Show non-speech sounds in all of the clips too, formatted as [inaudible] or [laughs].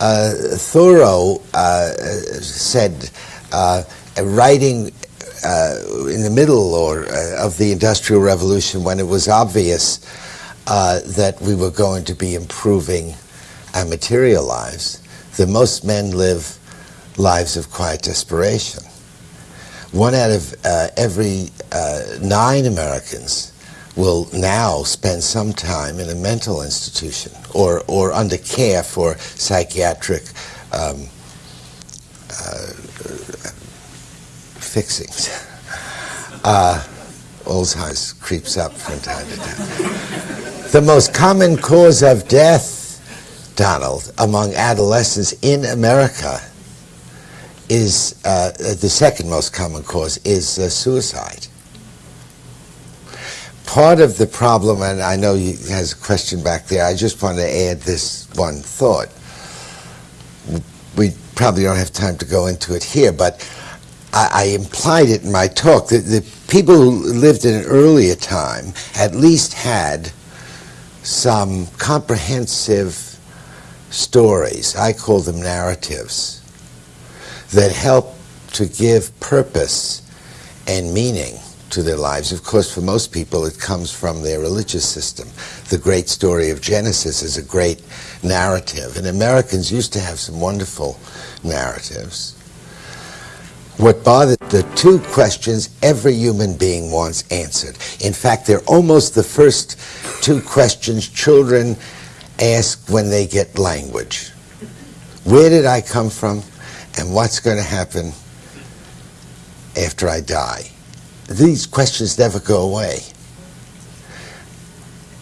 uh, Thoreau uh, said, uh, writing in the middle or of the Industrial Revolution, when it was obvious that we were going to be improving our material lives, that most men live lives of quiet desperation. One out of every nine Americans will now spend some time in a mental institution or, or under care for psychiatric um, uh, fixings. [laughs] Uh, Alzheimer's creeps up from time to time. The most common cause of death, Donald, among adolescents in America is uh, the second most common cause is uh, suicide. Part of the problem, and I know you has a question back there. I just want to add this one thought. We probably don't have time to go into it here, but I, I implied it in my talk that the people who lived in an earlier time at least had some comprehensive stories. I call them narratives that help to give purpose and meaning to their lives. Of course, for most people, it comes from their religious system. The great story of Genesis is a great narrative, and Americans used to have some wonderful narratives. What bothered the two questions every human being wants answered. In fact, they're almost the first two questions children ask when they get language. Where did I come from? And what's going to happen after I die? These questions never go away.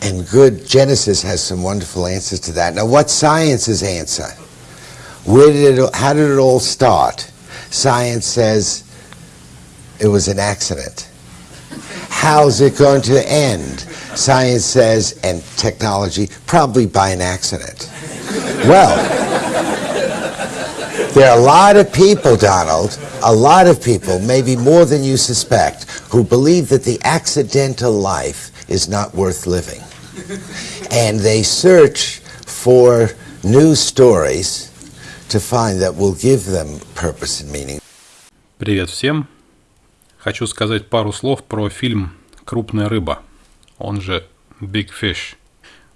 And good Genesis has some wonderful answers to that. Now, what's science's answer? Where did it, how did it all start? Science says it was an accident. How's it going to end? Science says, and technology, probably by an accident. Well, there are a lot of people, Donald, a lot of people, maybe more than you suspect, who believe that the accidental life is not worth living. And they search for new stories to find that will give them purpose and meaning. Привет всем! Хочу сказать пару слов про фильм «Крупная рыба», он же «Big Fish».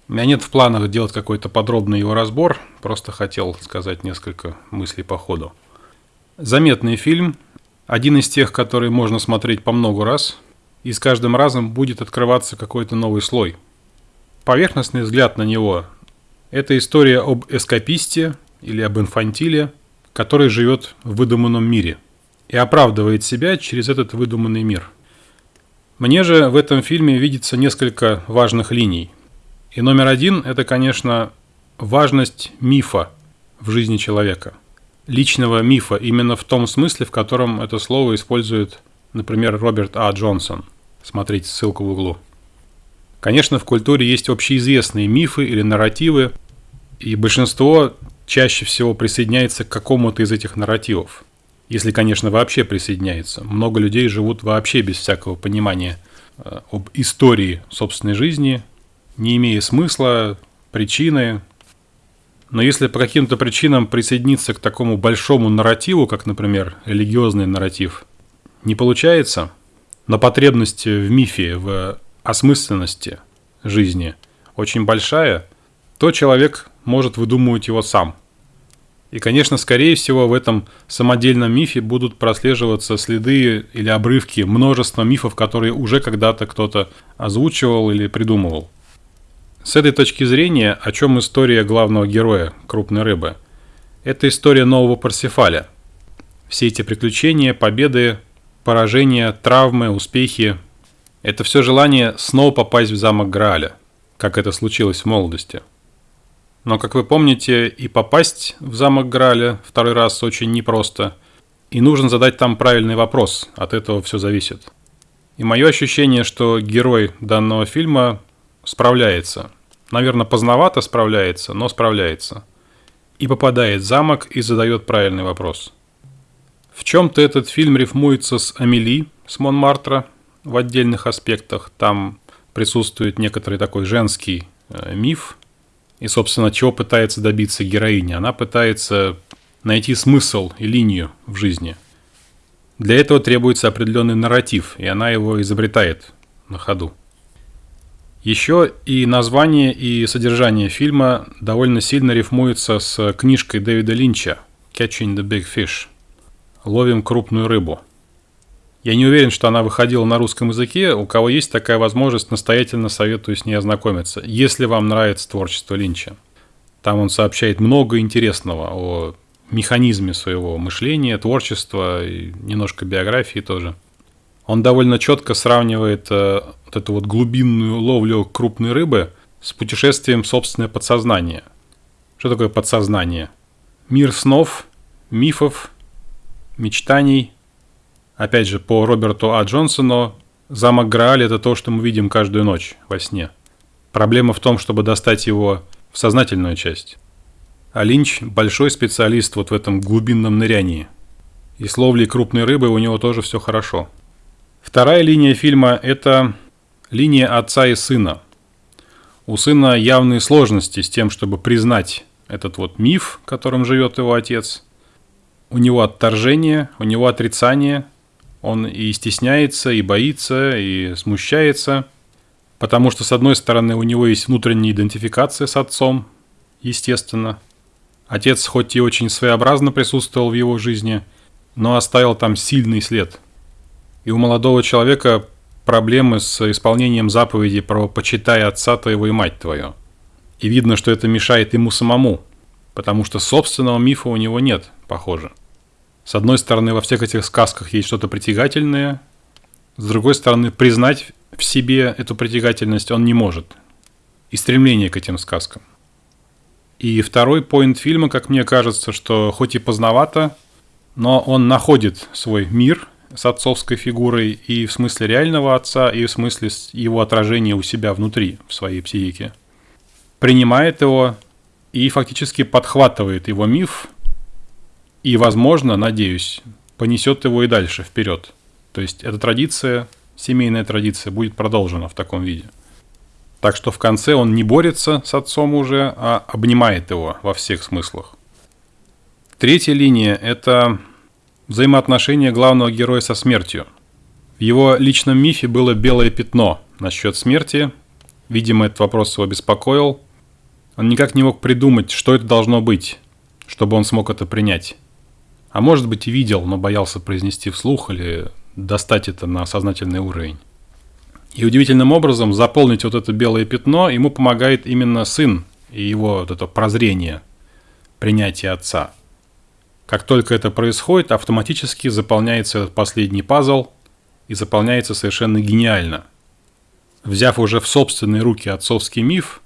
У меня нет в планах делать какой-то подробный его разбор, просто хотел сказать несколько мыслей по ходу. Заметный фильм, один из тех, которые можно смотреть по много раз, и с каждым разом будет открываться какой-то новый слой. Поверхностный взгляд на него – это история об эскаписте или об инфантиле, который живет в выдуманном мире и оправдывает себя через этот выдуманный мир. Мне же в этом фильме видится несколько важных линий. И номер один – это, конечно, важность мифа в жизни человека. Личного мифа именно в том смысле, в котором это слово использует, например, Роберт А. Джонсон. Смотрите ссылку в углу. Конечно, в культуре есть общеизвестные мифы или нарративы, и большинство чаще всего присоединяется к какому-то из этих нарративов. Если, конечно, вообще присоединяется. Много людей живут вообще без всякого понимания э, об истории собственной жизни, не имея смысла, причины. Но если по каким-то причинам присоединиться к такому большому нарративу, как, например, религиозный нарратив, не получается, но потребность в мифе, в осмысленности жизни очень большая, то человек может выдумывать его сам. И, конечно, скорее всего, в этом самодельном мифе будут прослеживаться следы или обрывки множества мифов, которые уже когда-то кто-то озвучивал или придумывал. С этой точки зрения, о чем история главного героя, крупной рыбы? Это история нового Парсифаля. Все эти приключения, победы, поражения, травмы, успехи – это все желание снова попасть в замок Грааля, как это случилось в молодости – но, как вы помните, и попасть в замок Граля второй раз очень непросто. И нужно задать там правильный вопрос, от этого все зависит. И мое ощущение, что герой данного фильма справляется. Наверное, поздновато справляется, но справляется. И попадает в замок и задает правильный вопрос. В чем-то этот фильм рифмуется с Амели, с Монмартра в отдельных аспектах. Там присутствует некоторый такой женский э, миф – И, собственно, чего пытается добиться героиня? Она пытается найти смысл и линию в жизни. Для этого требуется определенный нарратив, и она его изобретает на ходу. Еще и название, и содержание фильма довольно сильно рифмуется с книжкой Дэвида Линча «Catching the Big Fish» «Ловим крупную рыбу». Я не уверен, что она выходила на русском языке. У кого есть такая возможность, настоятельно советую с ней ознакомиться, если вам нравится творчество Линча. Там он сообщает много интересного о механизме своего мышления, творчества и немножко биографии тоже. Он довольно четко сравнивает э, вот эту вот глубинную ловлю крупной рыбы с путешествием собственное подсознание. Что такое подсознание? Мир снов, мифов, мечтаний. Опять же, по Роберту А. Джонсону, замок Грааль – это то, что мы видим каждую ночь во сне. Проблема в том, чтобы достать его в сознательную часть. А Линч – большой специалист вот в этом глубинном нырянии. И с ловлей крупной рыбы у него тоже все хорошо. Вторая линия фильма – это линия отца и сына. У сына явные сложности с тем, чтобы признать этот вот миф, которым живет его отец. У него отторжение, у него отрицание. Он и стесняется, и боится, и смущается. Потому что, с одной стороны, у него есть внутренняя идентификация с отцом, естественно – Отец хоть и очень своеобразно присутствовал в его жизни, но оставил там сильный след. И у молодого человека проблемы с исполнением заповеди про «почитай отца твоего и мать твою». И видно, что это мешает ему самому, потому что собственного мифа у него нет, похоже. С одной стороны, во всех этих сказках есть что-то притягательное, с другой стороны, признать в себе эту притягательность он не может. И стремление к этим сказкам. И второй поинт фильма, как мне кажется, что хоть и поздновато, но он находит свой мир с отцовской фигурой и в смысле реального отца, и в смысле его отражения у себя внутри, в своей психике. Принимает его и фактически подхватывает его миф, и, возможно, надеюсь, понесет его и дальше вперед. То есть эта традиция, семейная традиция, будет продолжена в таком виде. Так что в конце он не борется с отцом уже, а обнимает его во всех смыслах. Третья линия – это взаимоотношения главного героя со смертью. В его личном мифе было белое пятно насчет смерти. Видимо, этот вопрос его беспокоил. Он никак не мог придумать, что это должно быть, чтобы он смог это принять. А может быть и видел, но боялся произнести вслух или достать это на сознательный уровень. И удивительным образом заполнить вот это белое пятно ему помогает именно сын и его вот это прозрение, принятие отца. Как только это происходит, автоматически заполняется этот последний пазл и заполняется совершенно гениально. Взяв уже в собственные руки отцовский миф,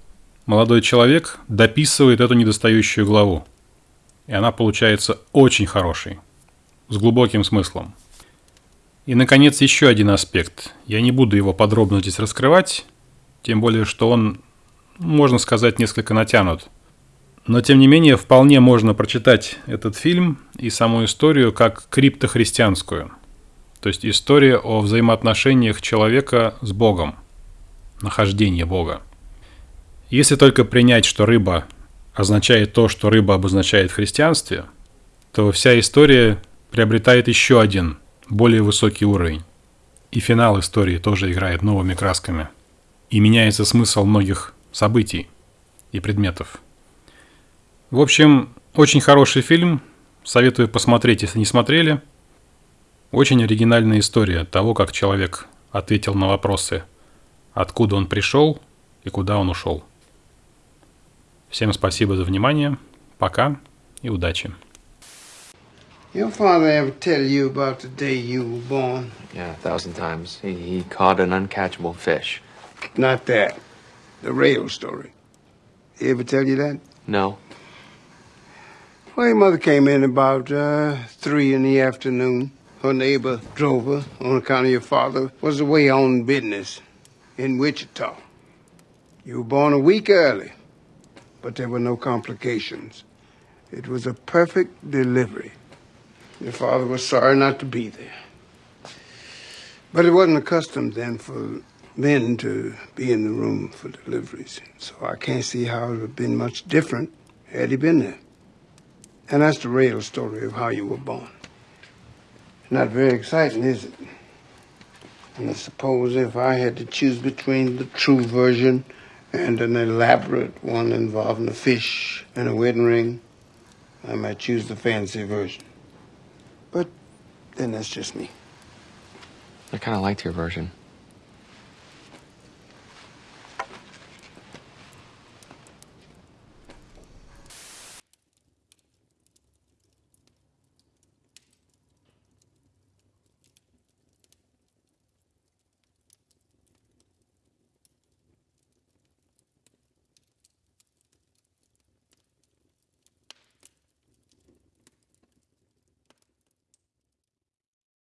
молодой человек дописывает эту недостающую главу. И она получается очень хорошей, с глубоким смыслом. И, наконец, еще один аспект. Я не буду его подробно здесь раскрывать, тем более, что он, можно сказать, несколько натянут. Но, тем не менее, вполне можно прочитать этот фильм и саму историю как криптохристианскую. То есть история о взаимоотношениях человека с Богом, нахождение Бога. Если только принять, что рыба означает то, что рыба обозначает в христианстве, то вся история приобретает еще один более высокий уровень. И финал истории тоже играет новыми красками. И меняется смысл многих событий и предметов. В общем, очень хороший фильм. Советую посмотреть, если не смотрели. Очень оригинальная история того, как человек ответил на вопросы, откуда он пришел и куда он ушел. Всем спасибо за внимание. Пока и удачи. Your father ever tell you about the day you were born? Yeah, a thousand times. He, he caught an uncatchable fish. Not that. The rail story. He ever tell you that? No. Well, your mother came in about uh, three in the afternoon. Her neighbor drove her on account of your father was away on business in Wichita. You were born a week early, but there were no complications. It was a perfect delivery. Your father was sorry not to be there. But it wasn't a custom then for men to be in the room for deliveries, so I can't see how it would have been much different had he been there. And that's the real story of how you were born. Not very exciting, is it? And I suppose if I had to choose between the true version and an elaborate one involving a fish and a wedding ring, I might choose the fancy version. But then that's just me. I kind of liked your version.